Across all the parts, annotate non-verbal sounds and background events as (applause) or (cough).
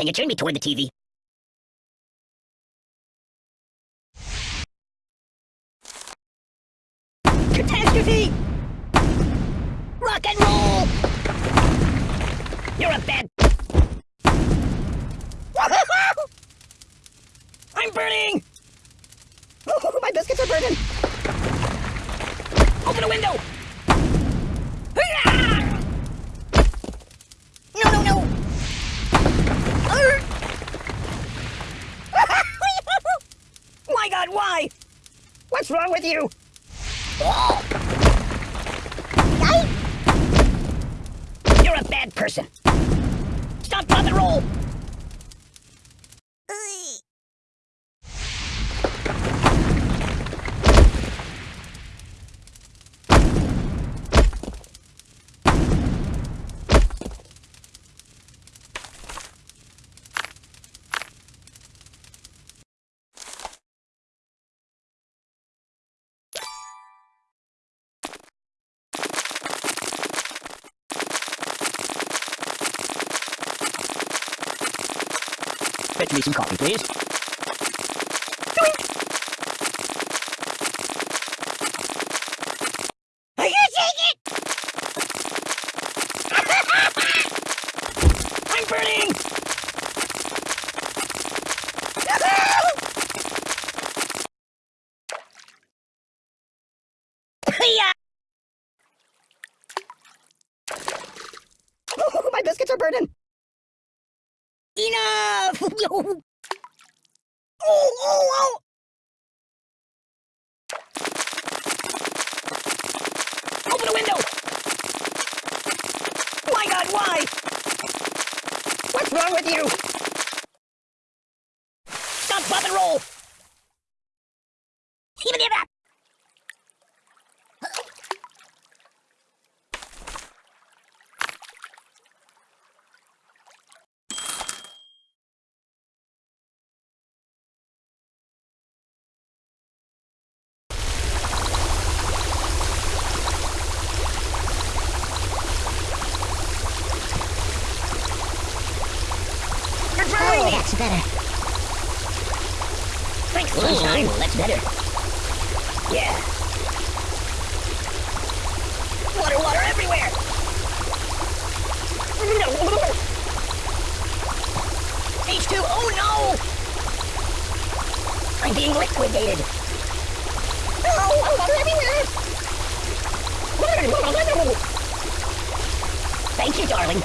Can you turn me toward the TV? Catastrophe! Rock and roll! You're a bad... (laughs) I'm burning! Oh, (laughs) my biscuits are burning! Open a window! What's wrong with you? You're a bad person. Stop, drop, and roll. Fetch me some coffee, please. I can't take it! I'm burning! (laughs) Oh, (laughs) my biscuits are burning! Oh, (laughs) oh! Open the window! My God, why? What's wrong with you? Stop, pop, and roll! Even it up! Me! that's better. Thanks, sunshine. That's better. Yeah. Water, water everywhere! H2, oh no! I'm being liquidated. Oh, oh, oh water everywhere! Thank you, darling.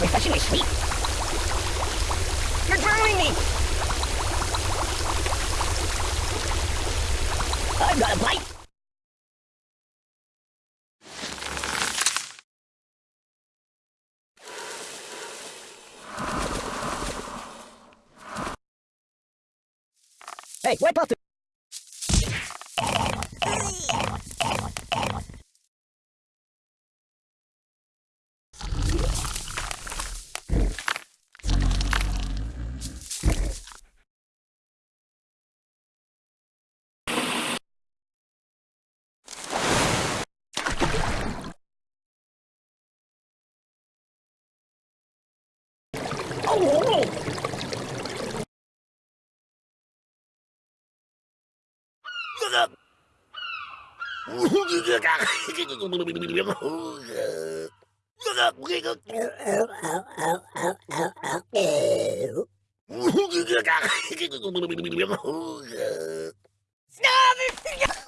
Refreshingly sweet. You're drowning me! I've got a bite! Hey, wipe off the... Stop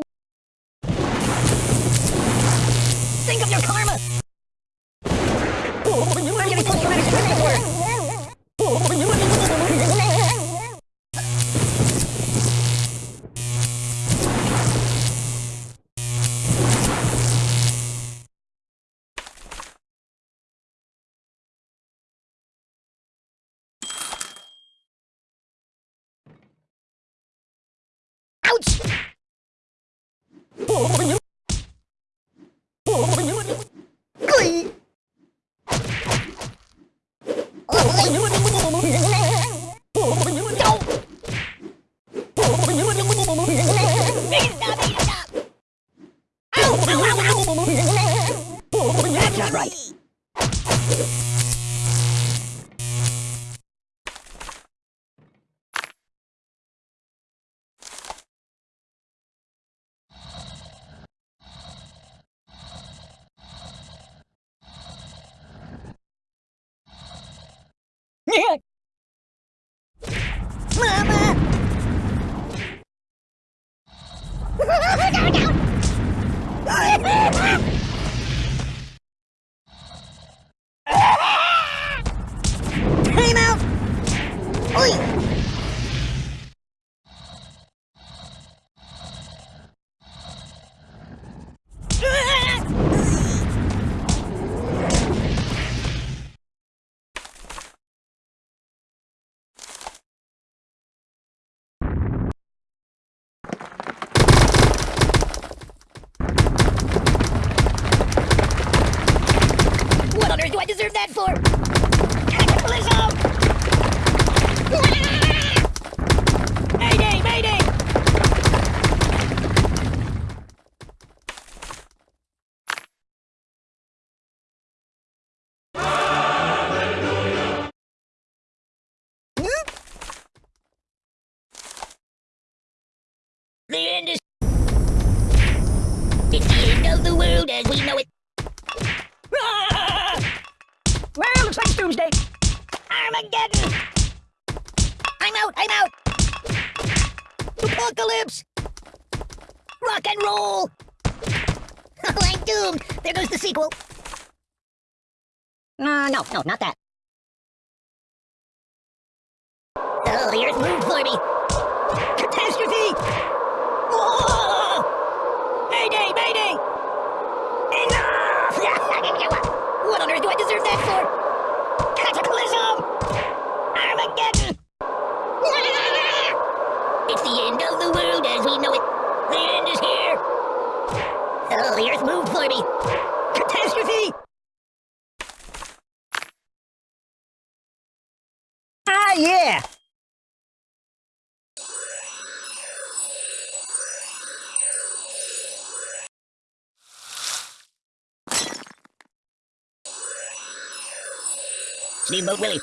That's not right. Mama! (laughs) Ah! That for? Cataclysm! Ah! mayday, mayday! The end is... The end of the world as we know it. Doomsday. Armageddon! I'm out, I'm out! Apocalypse! Rock and roll! Oh, (laughs) I'm doomed! There goes the sequel. Uh, no, no, not that. Oh, the earth moved for me! Catastrophe! Whoa! Mayday, mayday! Enough! (laughs) what on earth do I deserve that for? It's the end of the world as we know it. The end is here. Oh, the earth moved for me. Catastrophe! Ah, yeah! Steamboat Willie.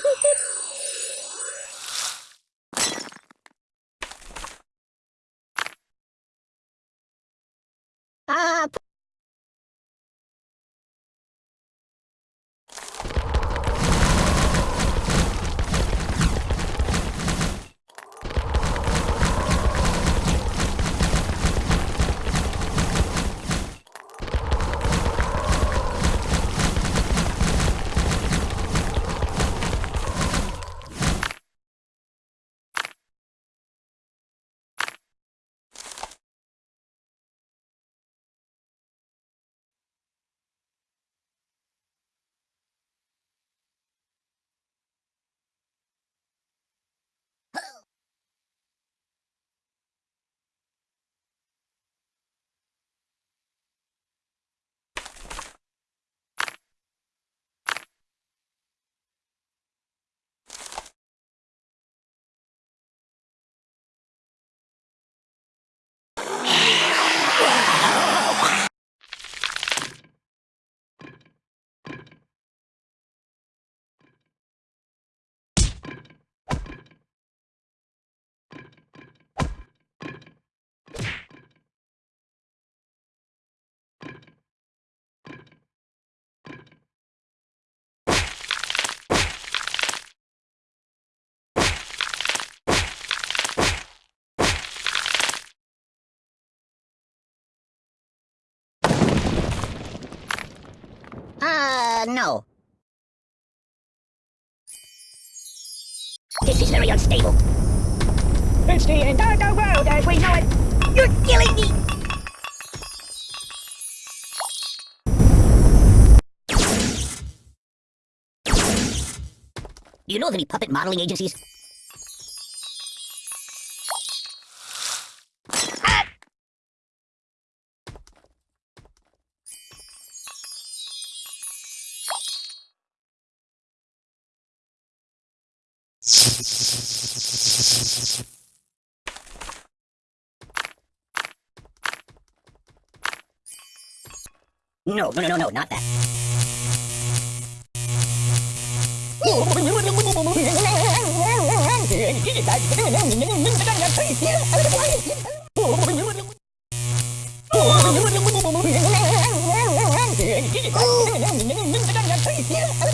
Uh, no. This is very unstable. It's the end of the world as we know it. You're killing me! Do you know of any puppet modeling agencies? No, no, no, no, not that. Oh! (laughs)